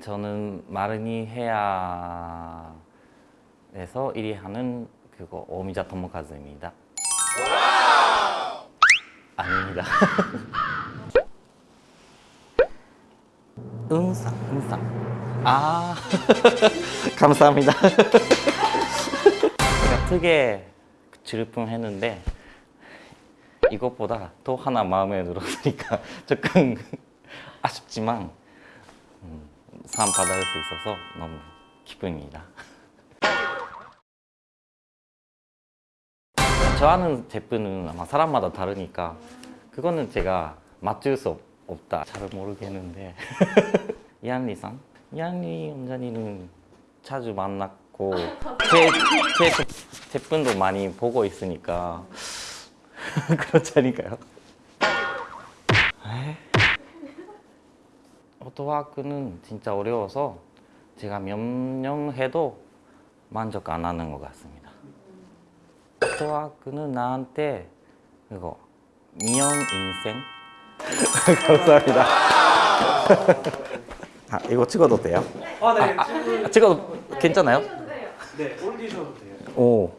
저는 마르니 헤아에서 1위 하는 그거 오미자 토모카즈입니다. 아닙니다. 은상, 은상. 아, 감사합니다. 제가 특에 질품 했는데 이것보다 또 하나 마음에 들었으니까 조금 아쉽지만 음, 상 받을 수 있어서 너무 기쁩니다. 좋아하는 제품은 아마 사람마다 다르니까 그거는 제가 맞출 수 없- 없다. 잘 모르겠는데 이한리상? 이한리 원장님은 자주 만났고 제, 제 제- 제품도 많이 보고 있으니까 그렇지 않을까요? 오토와크는 진짜 어려워서 제가 몇 년 해도 만족 안 하는 것 같습니다. 오토와크는 나한테 그거 미연 인생 감사합니다. 아 이거 찍어도 돼요? 아, 네. 아, 찍어도 괜찮아요? 네, 올리셔도 돼요. 오